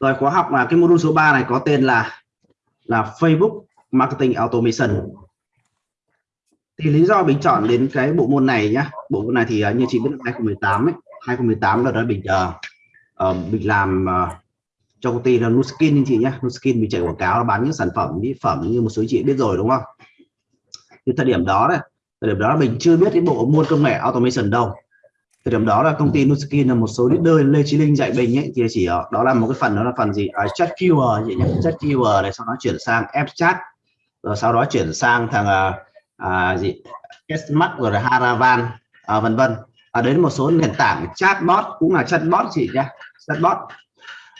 rồi khóa học là cái module số 3 này có tên là là Facebook Marketing Automation. Thì lý do mình chọn đến cái bộ môn này nhá. Bộ môn này thì uh, như chị biết 2018 ấy 2018 là đó mình uh, uh, mình làm uh, cho công ty là Nuskin anh chị nhé Nuskin mình chạy quảng cáo bán những sản phẩm mỹ phẩm như một số chị biết rồi đúng không? Thì thời điểm đó đấy thời điểm đó mình chưa biết cái bộ môn công nghệ automation đâu thời điểm đó là công ty Nuskin là một số leader Lê Chí Linh dạy mình ấy thì chỉ ờ, đó là một cái phần đó là phần gì? À, chat Qr gì nhỉ? Chat Qr này sau đó chuyển sang app chat rồi sau đó chuyển sang thằng à, à, gì? Kesmax rồi là Haravan à, vân vân. À, đến một số nền tảng chatbot cũng là chatbot chị nhé chatbot.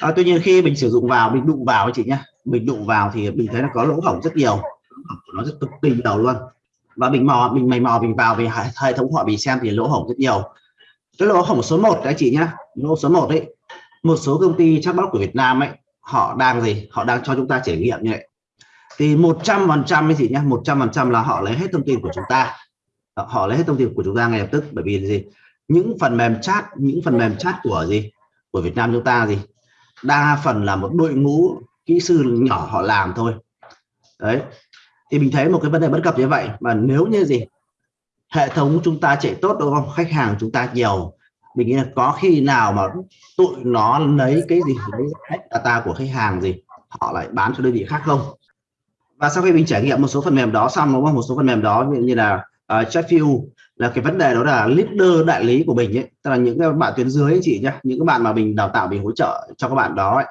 À, tuy nhiên khi mình sử dụng vào mình đụng vào chị nhé mình đụng vào thì mình thấy là có lỗ hổng rất nhiều nó rất cực kỳ đầu luôn. Và mình mò mình mày mò mình vào vì hệ thống họ bị xem thì lỗ hổng rất nhiều cái lỗ hỏng số 1 đấy, chị nhá. Lô số 1 đấy. Một số công ty chatbot của Việt Nam ấy, họ đang gì? Họ đang cho chúng ta trải nghiệm như vậy. Thì 100 phần trăm ấy chị nhá 100 phần trăm là họ lấy hết thông tin của chúng ta. Ờ, họ lấy hết thông tin của chúng ta ngay lập tức. Bởi vì gì? Những phần mềm chat, những phần mềm chat của gì? Của Việt Nam chúng ta gì? Đa phần là một đội ngũ kỹ sư nhỏ họ làm thôi. Đấy. Thì mình thấy một cái vấn đề bất cập như vậy mà nếu như gì? Hệ thống chúng ta chạy tốt đúng không? Khách hàng chúng ta nhiều mình nghĩ là có khi nào mà tụi nó lấy cái gì lấy data của khách hàng gì họ lại bán cho đơn vị khác không? Và sau khi mình trải nghiệm một số phần mềm đó xong đúng không? Một số phần mềm đó như là ờ, uh, Chatview là cái vấn đề đó là leader đại lý của mình ấy tức là những cái bạn tuyến dưới ấy chị nhá những các bạn mà mình đào tạo mình hỗ trợ cho các bạn đó ấy,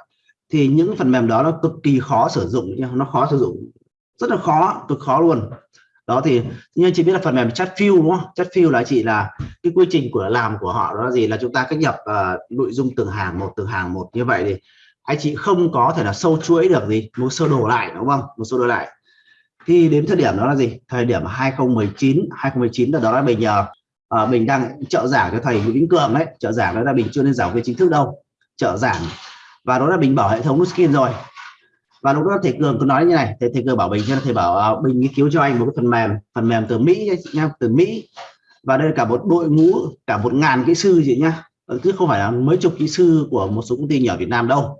thì những phần mềm đó nó cực kỳ khó sử dụng nó khó sử dụng rất là khó cực khó luôn đó thì nhưng chị biết là phần mềm chat fill đúng không? Chat fill là chị là cái quy trình của làm của họ đó là gì? Là chúng ta cách nhập uh, nội dung từng hàng một từng hàng một như vậy thì anh chị không có thể là sâu chuỗi được gì một sơ đồ lại đúng không? Một sơ đồ lại. Thì đến thời điểm đó là gì? Thời điểm 2019 2019 là đó là mình nhờ uh, mình đang trợ giảng cho thầy Nguyễn Vĩnh Cường đấy. Trợ giảng đó là mình chưa lên giảng viên chính thức đâu. Trợ giảng. Và đó là mình bảo hệ thống skin rồi và lúc đó thầy cường có nói như này thầy thầy cường bảo bình cho thầy bảo uh, bình nghiên cứu cho anh một cái phần mềm phần mềm từ mỹ nha từ mỹ. Và đây là cả một đội ngũ cả một ngàn kỹ sư gì nhá. Ừ, chứ không phải là mấy chục kỹ sư của một số công ty nhỏ Việt Nam đâu.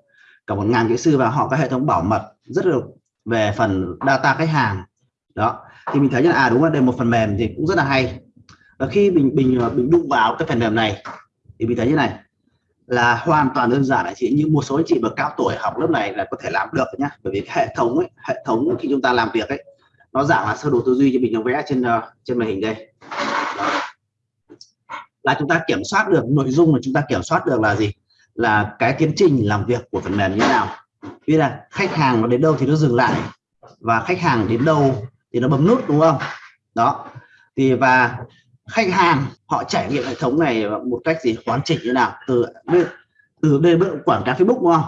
Cả một ngàn kỹ sư và họ có hệ thống bảo mật rất là về phần data khách hàng. Đó. Thì mình thấy là à đúng là đây một phần mềm thì cũng rất là hay. Và khi mình mình mình đụng vào cái phần mềm này thì mình thấy như này là hoàn toàn đơn giản. Là chị như một số anh chị bậc cao tuổi học lớp này là có thể làm được nhá. Bởi vì hệ thống ấy, hệ thống khi chúng ta làm việc ấy nó dạng là sơ đồ tư duy cho mình nó vẽ trên uh, trên màn hình đây. Đó. là chúng ta kiểm soát được nội dung mà chúng ta kiểm soát được là gì? Là cái tiến trình làm việc của phần mềm như thế nào. Vì là khách hàng nó đến đâu thì nó dừng lại và khách hàng đến đâu thì nó bấm nút đúng không? Đó. Thì và khách hàng, họ trải nghiệm hệ thống này một cách gì? Hoàn chỉnh như nào? Từ từ đây quảng cáo Facebook, đúng không?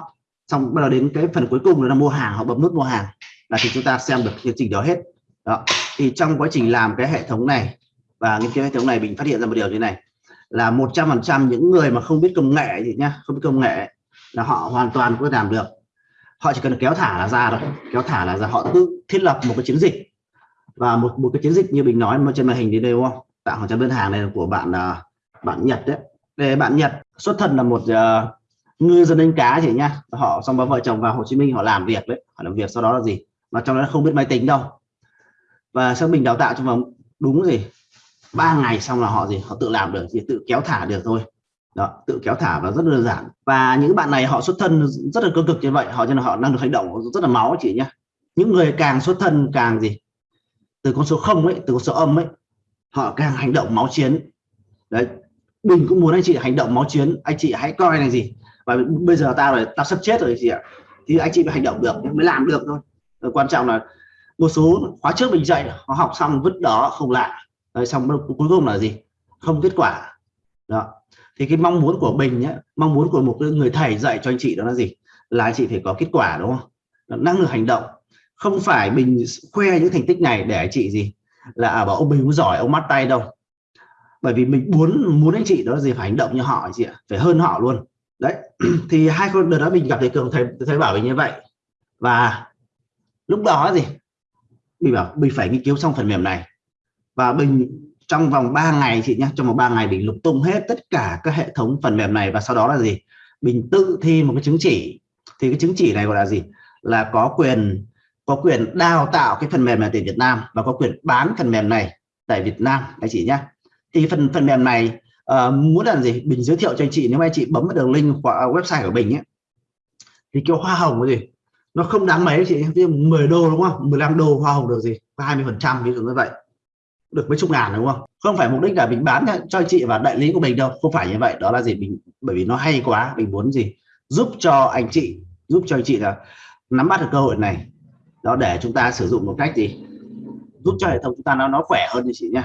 Xong bắt đầu đến cái phần cuối cùng là mua hàng, họ bấm nút mua hàng. Là thì chúng ta xem được chương trình đó hết. Đó. Thì trong quá trình làm cái hệ thống này và nghiên cứu hệ thống này, mình phát hiện ra một điều như này. Là 100% những người mà không biết công nghệ gì nhá, không biết công nghệ là họ hoàn toàn có thể làm được. Họ chỉ cần kéo thả là ra thôi. Kéo thả là ra. Họ tự thiết lập một cái chiến dịch. Và một một cái chiến dịch như mình nói mà trên màn hình đến đây, đúng không? Tạo hàng trăm đơn hàng này là của bạn à, bạn Nhật đấy. Để bạn Nhật xuất thân là một uh, ngư dân đánh cá chị nhá. Họ xong ba vợ chồng vào Hồ Chí Minh họ làm việc đấy. Họ làm việc sau đó là gì? Mà trong đó không biết máy tính đâu. Và sau mình đào tạo trong vòng đúng gì? Ba ngày xong là họ gì? Họ tự làm được thì tự kéo thả được thôi. Đó tự kéo thả và rất đơn giản. Và những bạn này họ xuất thân rất là cơ cực như vậy họ cho nên họ năng được hành động rất là máu chị nhá. Những người càng xuất thân càng gì? Từ con số không ấy từ con số âm ấy họ càng hành động máu chiến. Đấy mình cũng muốn anh chị hành động máu chiến. Anh chị hãy coi này gì. Và bây giờ tao rồi tao sắp chết rồi gì ạ. Thì anh chị phải hành động được, mới làm được thôi. Rồi quan trọng là một số khóa trước mình dạy, họ học xong vứt đó, không lại. Rồi xong cuối cùng là gì? Không kết quả. Đó. Thì cái mong muốn của mình nhé mong muốn của một người thầy dạy cho anh chị đó là gì? Là anh chị phải có kết quả, đúng không? Năng lực hành động. Không phải mình khoe những thành tích này để anh chị gì? Là à, bảo ông Bình giỏi ông mắt tay đâu. Bởi vì mình muốn muốn anh chị đó là gì? Phải hành động như họ chị ạ. Phải hơn họ luôn. Đấy. Thì hai con đợt đó mình gặp thầy cường thầy thầy bảo mình như vậy. Và lúc đó gì? Mình bảo mình phải nghiên cứu xong phần mềm này. Và mình trong vòng 3 ngày chị nhé trong vòng 3 ngày mình lục tung hết tất cả các hệ thống phần mềm này. Và sau đó là gì? Mình tự thi một cái chứng chỉ. Thì cái chứng chỉ này gọi là gì? Là có quyền có quyền đào tạo cái phần mềm này tại Việt Nam và có quyền bán phần mềm này tại Việt Nam anh chị nhé. Thì phần phần mềm này uh, muốn làm gì? Bình giới thiệu cho anh chị nếu anh chị bấm vào đường link của ờ, website của Bình ấy thì kiểu hoa hồng cái gì? Nó không đáng mấy chị. Ví dụ 10 đô đúng không? 15 đô hoa hồng được gì? Có 20 phần trăm ví dụ như vậy. Được mấy chục ngàn đúng không? Không phải mục đích là mình bán cho anh chị và đại lý của mình đâu. Không phải như vậy. Đó là gì? Mình bởi vì nó hay quá. Mình muốn gì? Giúp cho anh chị giúp cho anh chị là nắm bắt được cơ hội này đó để chúng ta sử dụng một cách gì? Giúp cho hệ thống chúng ta nó nó khỏe hơn thì chị nhá.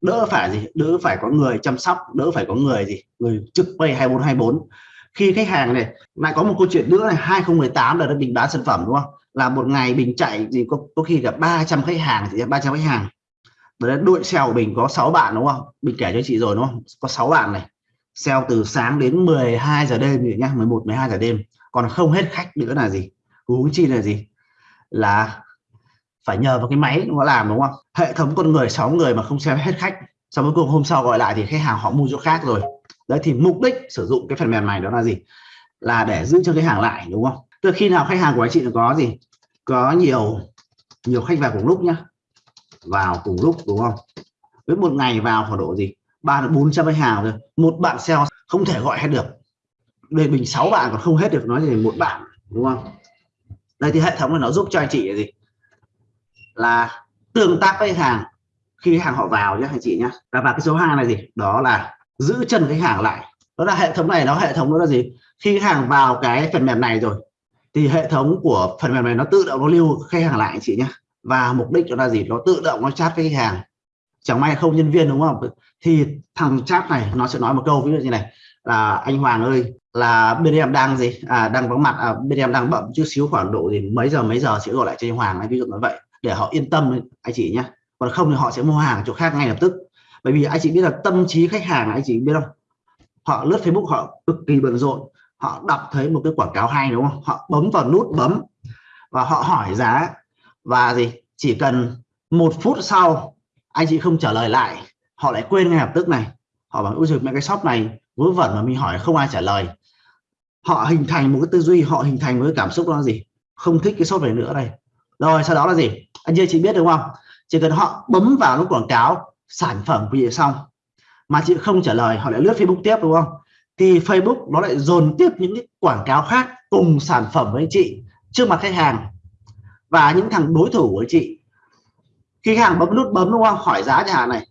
Đỡ phải gì? Đỡ phải có người chăm sóc đỡ phải có người gì? Người trực pay 2424 khi khách hàng này lại có một câu chuyện nữa này 2018 là mình bán sản phẩm đúng không? Là một ngày mình chạy gì có, có khi cả 300 khách hàng thì 300 khách hàng. Đấy đội sale của mình có 6 bạn đúng không? Mình kể cho chị rồi đúng không? Có 6 bạn này. Sale từ sáng đến 12 giờ đêm nhá 11 12 giờ đêm. Còn không hết khách nữa là gì? Huống chi là gì? Là phải nhờ vào cái máy nó làm, đúng không? Hệ thống con người 6 người mà không xem hết khách, sau cuối cùng hôm sau gọi lại thì khách hàng họ mua chỗ khác rồi. Đấy, thì mục đích sử dụng cái phần mềm này đó là gì? Là để giữ cho cái hàng lại, đúng không? Từ khi nào khách hàng của anh chị có gì? Có nhiều nhiều khách vào cùng lúc nhá. Vào cùng lúc, đúng không? Với một ngày vào khoảng độ gì? Ba đến bốn trăm khách hàng rồi một bạn sale không thể gọi hết được. Đây mình sáu bạn còn không hết được, nói gì một bạn, đúng không? Đây thì hệ thống này nó giúp cho anh chị là gì? Là tương tác với khách hàng khi khách hàng họ vào nhé anh chị nhé và và cái số hai này gì đó là giữ chân khách hàng lại. Đó là hệ thống này, nó hệ thống đó là gì? Khi khách hàng vào cái phần mềm này rồi, thì hệ thống của phần mềm này nó tự động nó lưu khách hàng lại, anh chị nhé và mục đích đó là gì? Nó tự động nó chat với khách hàng. Chẳng may không nhân viên, đúng không? Thì thằng chat này nó sẽ nói một câu, ví dụ như này là anh Hoàng ơi là bên em đang gì? À, đang vắng mặt. À, bên em đang bận chút xíu khoảng độ thì mấy giờ mấy giờ sẽ gọi lại cho anh Hoàng ví dụ như vậy để họ yên tâm anh chị nhé còn không thì họ sẽ mua hàng chỗ khác ngay lập tức. Bởi vì anh chị biết là tâm trí khách hàng anh chị biết không? Họ lướt Facebook họ cực kỳ bận rộn họ đọc thấy một cái quảng cáo hay đúng không? Họ bấm vào nút bấm và họ hỏi giá. Và gì? Chỉ cần một phút sau anh chị không trả lời lại họ lại quên ngay lập tức này. Họ bảo ui giời mẹ cái shop này vớ vẩn mà mình hỏi không ai trả lời. Họ hình thành một cái tư duy, họ hình thành một cái cảm xúc đó là gì? Không thích cái sốt này nữa đây. Rồi, sau đó là gì? Anh chị biết đúng không? Chỉ cần họ bấm vào nút quảng cáo sản phẩm của chị xong, mà chị không trả lời, họ lại lướt Facebook tiếp đúng không? Thì Facebook nó lại dồn tiếp những cái quảng cáo khác cùng sản phẩm với anh chị trước mặt khách hàng. Và những thằng đối thủ của chị, khi khách hàng bấm nút bấm đúng không? Hỏi giá nhà này,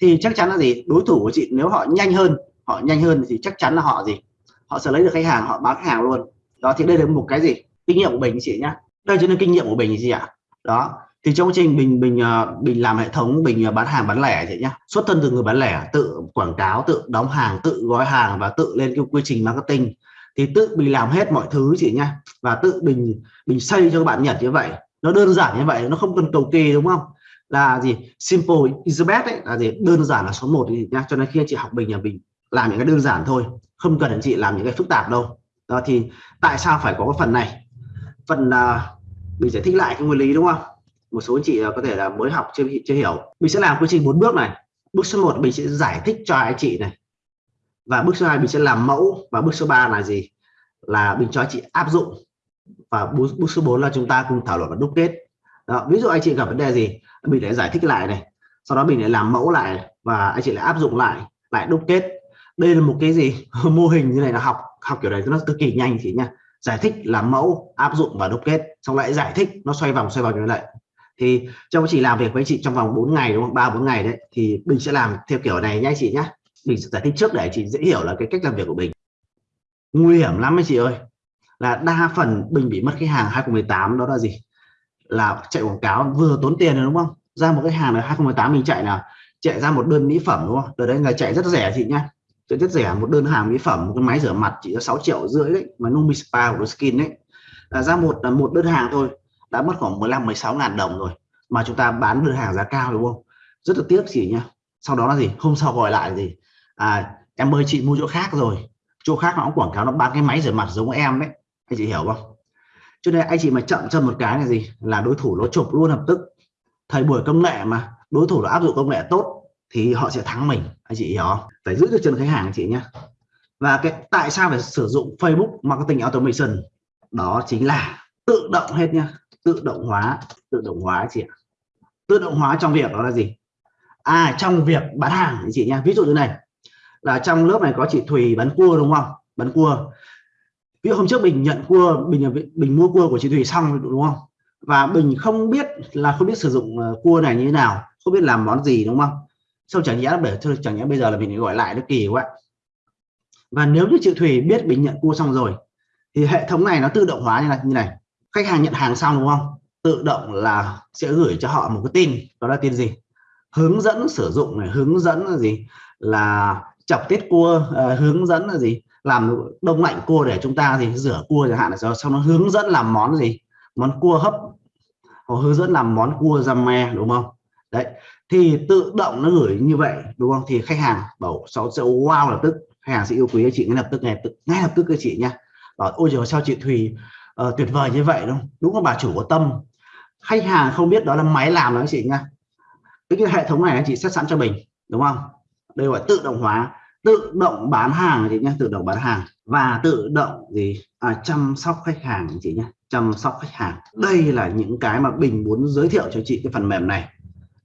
thì chắc chắn là gì? Đối thủ của chị, nếu họ nhanh hơn họ nhanh hơn thì chắc chắn là họ gì? Họ sẽ lấy được khách hàng họ bán khách hàng luôn. Đó thì đây là một cái gì? Kinh nghiệm của mình chị nhá. Đây chính là kinh nghiệm của mình gì ạ. Đó thì trong quá trình mình mình mình ờ, làm hệ thống mình ờ, bán hàng bán lẻ chị nhá. Xuất thân từ người bán lẻ tự quảng cáo tự đóng hàng tự gói hàng và tự lên cái quy trình marketing. Thì tự mình làm hết mọi thứ chị nhá. Và tự mình mình xây cho các bạn nhật như vậy. Nó đơn giản như vậy nó không cần cầu kỳ đúng không? Là gì? Simple is the best ấy, là gì? Đơn giản là số 1 nhá. Cho nên khi chị học mình nhà mình làm những cái đơn giản thôi không cần anh chị làm những cái phức tạp đâu. Đó thì tại sao phải có cái phần này? Phần uh, mình giải thích lại cái nguyên lý đúng không? Một số anh chị à, có thể là mới học chưa chưa hiểu. Mình sẽ làm quy trình bốn bước này. Bước số 1 mình sẽ giải thích cho anh chị này. Và bước số 2 mình sẽ làm mẫu. Và bước số 3 là gì? Là mình cho anh chị áp dụng. Và bước bước số 4 là chúng ta cùng thảo luận và đúc kết. Đó, ví dụ anh chị gặp vấn đề gì mình để giải thích lại này. Sau đó mình lại làm mẫu lại và anh chị lại áp dụng lại lại đúc kết đây là một cái gì? Mô hình như này là học học kiểu này nó cực kỳ nhanh thì nha giải thích làm mẫu, áp dụng và đúc kết, xong lại giải thích nó xoay vòng xoay vòng như vậy thì trong chị làm việc với chị trong vòng 4 ngày đúng không? Ba, bốn ngày đấy, thì mình sẽ làm theo kiểu này nha chị nhé mình sẽ giải thích trước để chị dễ hiểu là cái cách làm việc của mình nguy hiểm lắm ấy chị ơi, là đa phần mình bị mất cái hàng 2018 đó là gì? Là chạy quảng cáo vừa tốn tiền rồi đúng không? Ra một cái hàng là 2018 mình chạy là chạy ra một đơn mỹ phẩm đúng không? Từ đấy là chạy rất rẻ chị nhá chạy rất rẻ, một đơn hàng mỹ phẩm, một cái máy rửa mặt chỉ có 6 triệu rưỡi đấy, mà Numi Spa của Skin đấy. Là ra một, là một đơn hàng thôi, đã mất khoảng 15 16 ngàn đồng rồi, mà chúng ta bán đơn hàng giá cao đúng không? Rất là tiếc gì nhá. Sau đó là gì? Hôm sau gọi lại gì à em ơi, chị mua chỗ khác rồi. Chỗ khác nó cũng quảng cáo nó bán cái máy rửa mặt giống em đấy. Anh chị hiểu không? Cho nên anh chị mà chậm chân một cái là gì? Là đối thủ nó chụp luôn lập tức. Thời buổi công nghệ mà, đối thủ nó áp dụng công nghệ tốt thì họ sẽ thắng mình. Anh chị hiểu không? Phải giữ được chân khách hàng chị nhé và cái, tại sao phải sử dụng Facebook marketing automation? Đó chính là tự động hết nhá. Tự động hóa, tự động hóa chị ạ. Tự động hóa trong việc đó là gì? À trong việc bán hàng chị nhé ví dụ như này, là trong lớp này có chị Thùy bán cua đúng không? Bán cua. Ví dụ hôm trước mình nhận cua, mình mình mua cua của chị Thùy xong đúng không? Và mình không biết là không biết sử dụng ờ, cua này như thế nào, không biết làm món gì đúng không? Xong chẳng nhẽ để thôi chẳng nhẽ bây giờ là mình gọi lại nó kỳ quá. Và nếu như chị Thùy biết mình nhận cua xong rồi thì hệ thống này nó tự động hóa như này như này. Khách hàng nhận hàng xong đúng không? Tự động là sẽ gửi cho họ một cái tin đó là tin gì? Hướng dẫn sử dụng này hướng dẫn là gì? Là chọc tiết cua uh, hướng dẫn là gì? Làm đông lạnh cua để chúng ta gì? Rửa cua chẳng hạn là sau nó hướng dẫn làm món gì? Món cua hấp hoặc hướng dẫn làm món cua răm me đúng không? Đấy thì tự động nó gửi như vậy đúng không? Thì khách hàng bảo sáu sẽ wow lập tức. Khách hàng sẽ yêu quý chị ngay lập tức ngay, ngay lập tức các chị nhá. Bảo ôi trời sao chị Thùy uh, tuyệt vời như vậy đúng đúng là bà chủ có tâm. Khách hàng không biết đó là máy làm đó chị nhá. Cái, cái hệ thống này anh chị set sẵn cho mình đúng không? Đây gọi tự động hóa tự động bán hàng chị nhé tự động bán hàng. Và tự động gì? À, chăm sóc khách hàng chị nhé chăm sóc khách hàng. Đây là những cái mà bình muốn giới thiệu cho chị cái phần mềm này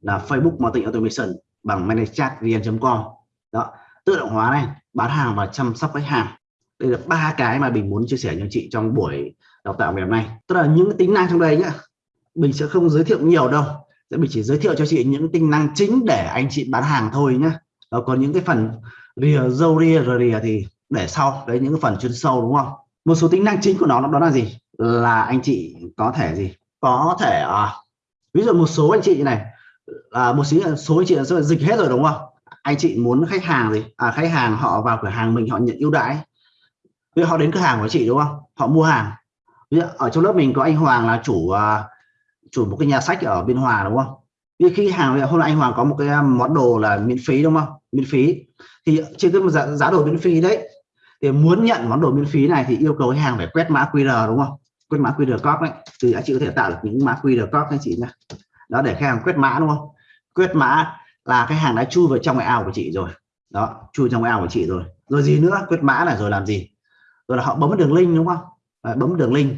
là Facebook Marketing Automation bằng managechat.vn.com đó tự động hóa này bán hàng và chăm sóc khách hàng. Đây là ba cái mà mình muốn chia sẻ cho chị trong buổi đào tạo ngày hôm nay. Tức là những tính năng trong đây nhá mình sẽ không giới thiệu nhiều đâu. Sẽ mình chỉ giới thiệu cho chị những tính năng chính để anh chị bán hàng thôi nhá. Đó, còn những cái phần rìa dâu rìa rìa thì để sau. Đấy những cái phần chuyên sâu đúng không? Một số tính năng chính của nó đó là gì? Là anh chị có thể gì? Có thể à, ví dụ một số anh chị này à, một số số anh chị là dịch hết rồi đúng không? Anh chị muốn khách hàng gì? À khách hàng họ vào cửa hàng mình họ nhận ưu đãi. Ví họ đến cửa hàng của chị đúng không? Họ mua hàng. Ví dụ ở trong lớp mình có anh Hoàng là chủ uh, chủ một cái nhà sách ở biên hòa đúng không? Vì khi hàng hôm nay anh Hoàng có một cái à, món đồ là miễn phí đúng không? Miễn phí. Thì trên cái giá, giá đồ miễn phí đấy thì muốn nhận món đồ miễn phí này thì yêu cầu khách hàng phải quét mã QR đúng không? Quét mã QR code đấy. Thì anh chị có thể tạo được những mã QR code anh chị nhé đó để khách hàng quét mã đúng không? Quét mã là khách hàng đã chui vào trong cái ao của chị rồi. Đó chui trong cái ao của chị rồi. Rồi gì nữa? Quét mã là rồi làm gì? Rồi là họ bấm đường link đúng không? Đấy, bấm đường link.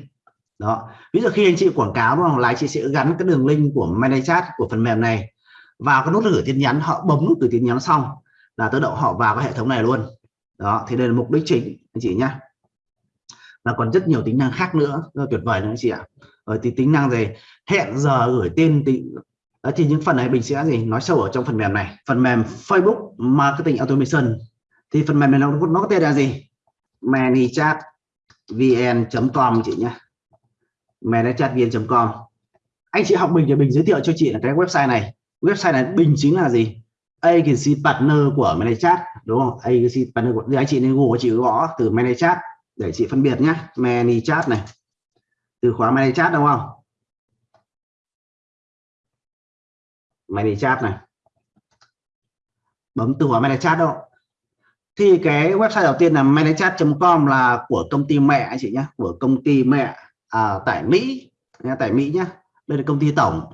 Đó. Ví dụ khi anh chị quảng cáo đúng không? Là chị sẽ gắn cái đường link của ManyChat của phần mềm này vào cái nút gửi tin nhắn. Họ bấm nút gửi tin nhắn xong là tự động họ vào cái hệ thống này luôn. Đó thì đây là mục đích chính anh chị nhá. và còn rất nhiều tính năng khác nữa. Tuyệt vời nữa anh chị ạ rồi thì tính năng gì hẹn giờ gửi tin thì đó ờ, thì những phần này mình sẽ gì nói sâu ở trong phần mềm này. Phần mềm Facebook Marketing Automation. Thì phần mềm này nó, nó có tên là gì? ManyChat vn.com chị nhé ManyChat vn.com anh chị học mình thì mình giới thiệu cho chị là cái website này. Website này bình chính là gì? Agency partner của ManyChat đúng không? Agency partner của thì anh chị nên google chị gõ từ ManyChat để chị phân biệt nhé ManyChat này từ khóa ManyChat đúng không? ManyChat này. Bấm từ khóa ManyChat đâu thì cái website đầu tiên là ManyChat.com là của công ty mẹ anh chị nhé của công ty mẹ à, tại Mỹ tại Mỹ nhé, đây là công ty tổng.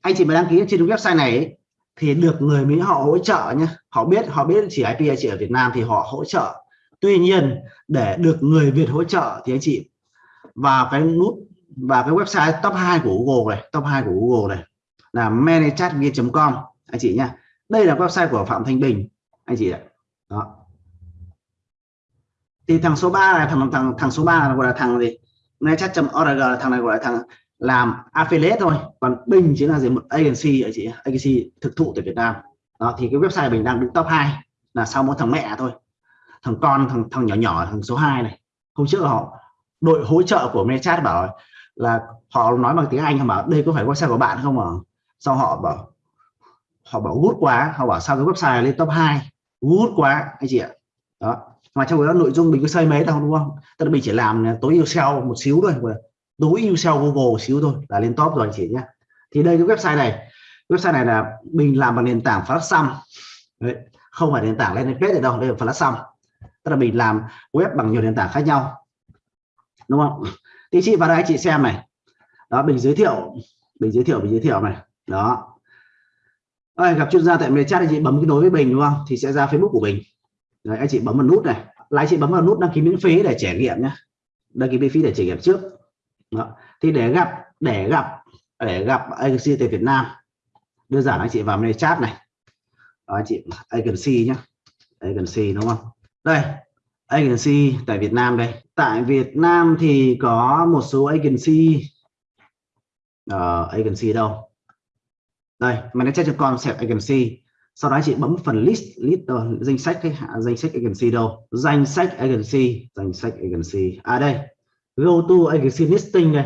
Anh chị mà đăng ký trên website này ấy, thì được người Mỹ họ hỗ trợ nhé họ biết họ biết chỉ IP chị ở Việt Nam thì họ hỗ trợ. Tuy nhiên để được người Việt hỗ trợ thì anh chị vào cái nút, và cái website top 2 của Google này, top 2 của Google này là managechatviet.com anh chị nhá. Đây là website của Phạm Thanh Bình, anh chị ạ. Đó. Thì thằng số 3 là thằng thằng thằng số 3 là gọi là thằng gì? netchat.org thằng này gọi là thằng làm affiliate thôi. Còn Bình chính là gì? Một agency, anh chị agency thực thụ tại Việt Nam. Đó, thì cái website mình đang đứng top 2 là sau mỗi thằng mẹ thôi. Thằng con, thằng thằng nhỏ nhỏ, thằng số 2 này. Hôm trước họ đội hỗ trợ của Mechat bảo là họ nói bằng tiếng Anh họ bảo đây có phải website của bạn không à? sau họ bảo họ bảo gút quá. Họ bảo sao cái website lên top 2 gút quá anh chị ạ. Đó. Mà trong đó nội dung mình có xây mấy đâu đúng không? Tức là mình chỉ làm tối ưu SEO một xíu thôi tối ưu SEO Google một xíu thôi là lên top rồi anh chị nhé thì đây cái website này website này là mình làm bằng nền tảng Flash Đấy, không phải nền tảng lên page đâu đây là Flash tức là mình làm web bằng nhiều nền tảng khác nhau đúng không? Thì chị vào đây chị xem này. Đó mình giới thiệu mình giới thiệu mình giới thiệu này. Đó. Ôi, gặp chuyên gia tại mê chat thì chị bấm cái nối với mình đúng không? Thì sẽ ra Facebook của mình. Đấy, anh chị bấm vào nút này. Lại chị bấm vào nút đăng ký miễn phí để trải nghiệm nhé đăng ký miễn phí để trải nghiệm trước. Đó. thì để gặp để gặp để gặp agency tại Việt Nam đơn giản anh chị vào miền chat này. Đó, anh chị agency nhé agency đúng không? Đây agency tại Việt Nam đây. Tại Việt Nam thì có một số agency. Uh, agency đâu? Đây manager.com sẽ agency. Sau đó chị bấm phần list list uh, danh sách cái danh sách agency đâu? Danh sách agency danh sách agency. À đây. Go to agency listing đây.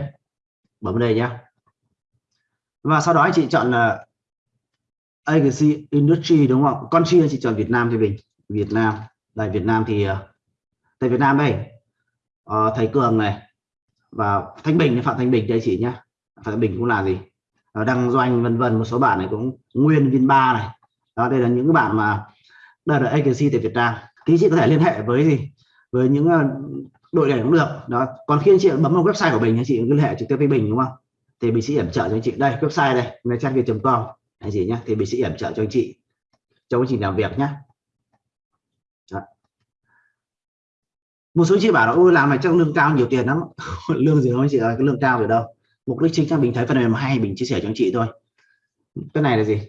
Bấm đây nhá. Và sau đó chị chọn là agency industry đúng không? Con chị chọn Việt Nam thì mình. Việt Nam. Tại Việt Nam thì uh, thầy Việt Nam đây. Uh, thầy Cường này. Và Thanh Bình Phạm Thanh Bình đây chị nhá. Phạm Thanh Bình cũng là gì? Uh, đăng doanh vân vân một số bạn này cũng nguyên viên ba này. Đó đây là những bạn mà đây là agency tại Việt Nam. Thì chị có thể liên hệ với gì? Với những ờ, đội này cũng được. Đó còn khi anh chị bấm vào website của mình anh chị liên hệ trực tiếp với Bình đúng không? Thì mình sẽ hiểm trợ cho anh chị. Đây website đây là trang com. Anh chị nhé thì mình sẽ hiểm trợ cho anh chị. Trong quá trình làm việc nhé một số chị bảo là, ôi, làm này chắc lương cao nhiều tiền lắm. Lương gì đâu anh chị ơi, cái lương cao rồi đâu. Mục đích chính là mình thấy phần mềm hay mình chia sẻ cho anh chị thôi. Cái này là gì?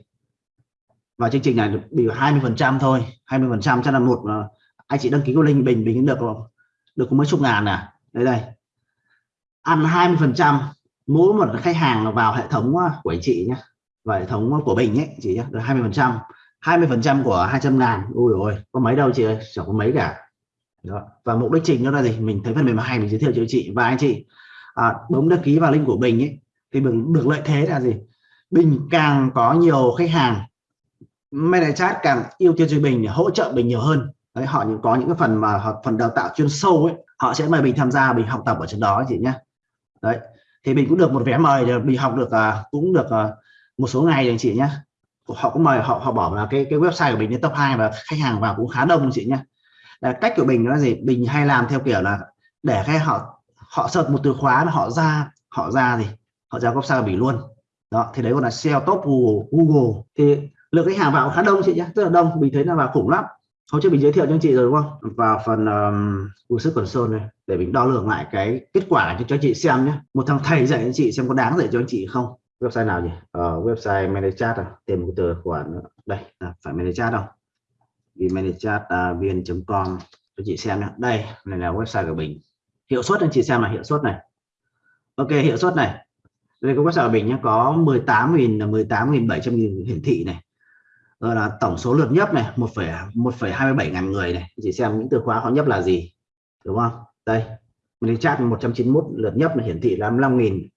Và chương trình này được bị 20 phần trăm thôi. 20 phần trăm cho là một anh chị đăng ký của linh bình bình được được có mấy chục ngàn à? Đây đây. Ăn 20 phần trăm, mỗi một khách hàng vào hệ thống à, của anh chị nhé và hệ thống của bình ấy, chị nhé được 20 phần trăm. 20 phần trăm của 200 ngàn. Ui rồi có mấy đâu chị ơi chẳng có mấy cả đó. và mục đích chính đó là gì? Mình thấy phần mềm hay mình giới thiệu cho chị. Và anh chị à, bấm đăng ký vào link của bình ấy thì mình được lợi thế là gì? Bình càng có nhiều khách hàng manager chat càng ưu tiên cho bình để hỗ trợ bình nhiều hơn. Đấy họ những có những cái phần mà họ phần đào tạo chuyên sâu ấy họ sẽ mời mình tham gia bình học tập ở trên đó chị nhé đấy thì mình cũng được một vé mời để mình học được à, cũng được à, một số ngày anh chị nhé họ cũng mời họ họ bỏ là cái cái website của mình lên top 2 và khách hàng vào cũng khá đông anh chị nhé là cách của mình là gì? Mình hay làm theo kiểu là để cái họ họ search một từ khóa là họ ra họ ra gì? Họ ra góc sao mình luôn. Đó thì đấy gọi là SEO top Google. Google. Thì lượng khách hàng vào khá đông chị nhé rất là đông. Mình thấy là vào khủng lắm. Hôm trước mình giới thiệu cho anh chị rồi đúng không? Vào phần um, Google Console này để mình đo lường lại cái kết quả cho, cho chị xem nhé một thằng thầy dạy anh chị xem có đáng dạy cho anh chị không? Website nào nhỉ? Uh, website manage chat à? Tìm một từ khoản đây à, phải manage chat đâu vmanagechat.vn.com cho chị xem nhé đây này là website của mình hiệu suất anh chị xem là hiệu suất này. Ok hiệu suất này. Đây có website của mình nhé có 18.000 18.700 hiển thị này. Rồi là tổng số lượt nhấp này 1,1,27 ngàn người này. Chị xem những từ khóa họ nhấp là gì đúng không? Đây mình chat 191 lượt nhấp là hiển thị là 55.000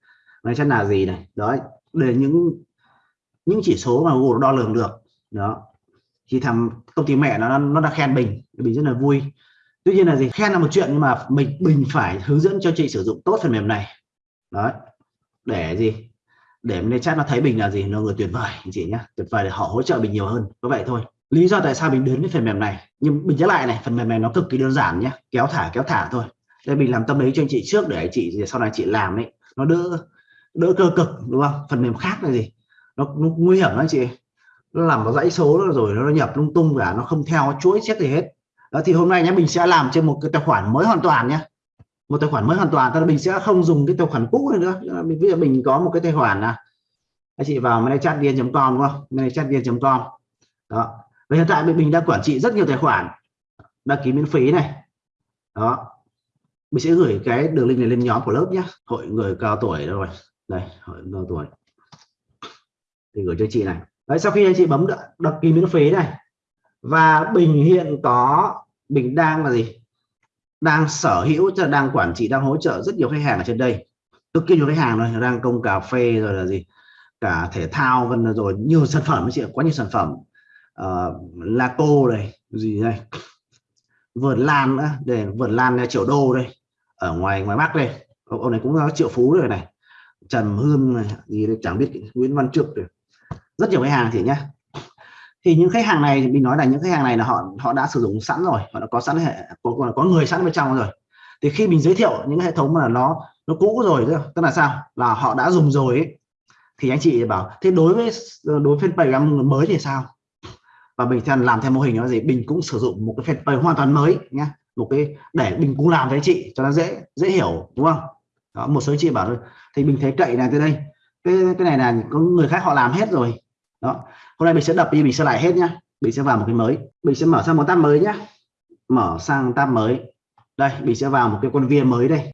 nó chắc là gì này? Đó để những những chỉ số mà Google đo lường được. Đó thì thằng công ty mẹ nó nó đã khen mình mình rất là vui. Tuy nhiên là gì khen là một chuyện nhưng mà mình mình phải hướng dẫn cho chị sử dụng tốt phần mềm này. Đó để gì? Để nên chat nó thấy mình là gì nó người tuyệt vời. Chị nhé tuyệt vời để họ hỗ trợ mình nhiều hơn. Có vậy thôi. Lý do tại sao mình đến với phần mềm này nhưng mình nhớ lại này phần mềm này nó cực kỳ đơn giản nhé kéo thả kéo thả thôi. Đây mình làm tâm lý cho anh chị trước để chị sau này chị làm ấy nó đỡ đỡ cơ cực đúng không? Phần mềm khác là gì? Nó, nó nguy hiểm lắm chị nó làm nó dãy số rồi nó nhập lung tung cả, nó không theo chuỗi xét gì hết. Đó, thì hôm nay nhé mình sẽ làm trên một cái tài khoản mới hoàn toàn nhé một tài khoản mới hoàn toàn tức là mình sẽ không dùng cái tài khoản cũ nữa. Mình, bây giờ mình có một cái tài khoản là anh chị vào managechatvian.com đúng không? managechatvian.com đó. Và hiện tại mình đang quản trị rất nhiều tài khoản. Đăng ký miễn phí này. Đó. Mình sẽ gửi cái đường link này lên nhóm của lớp nhé hội người cao tuổi rồi? Đây, hội cao tuổi. Thì gửi cho chị này đấy sau khi anh chị bấm đăng ký miễn phí này và bình hiện có bình đang là gì? Đang sở hữu cho đang quản trị đang hỗ trợ rất nhiều khách hàng ở trên đây. Cực kỳ nhiều khách hàng rồi đang công cà phê rồi là gì? Cả thể thao vân rồi nhiều sản phẩm chị quá nhiều sản phẩm. Uh, laco này gì đây? Vườn lan nữa để vườn lan triệu đô đây ở ngoài ngoài bắc đây. Ông, ông này cũng có triệu phú rồi này trần hương này gì đây? Chẳng biết nguyễn văn trực này rất nhiều khách hàng thì nhá. Thì những khách hàng này mình nói là những khách hàng này là họ họ đã sử dụng sẵn rồi họ đã có sẵn hệ có, có người sẵn bên trong rồi. Thì khi mình giới thiệu những hệ thống mà nó nó cũ rồi tức là sao? Là họ đã dùng rồi ấy, thì anh chị bảo thế đối với đối với fanpage mới thì sao? Và mình làm theo mô hình nó gì? Mình cũng sử dụng một cái fanpage hoàn toàn mới nhá. Một cái để mình cũng làm với chị cho nó dễ dễ hiểu đúng không? Đó, một số chị bảo thôi. Thì mình thấy cậy này từ đây. Cái cái này là có người khác họ làm hết rồi đó. Hôm nay mình sẽ đập đi, mình sẽ lại hết nhá. Mình sẽ vào một cái mới. Mình sẽ mở sang một tab mới nhá. Mở sang tab mới. Đây, mình sẽ vào một cái con viên mới đây.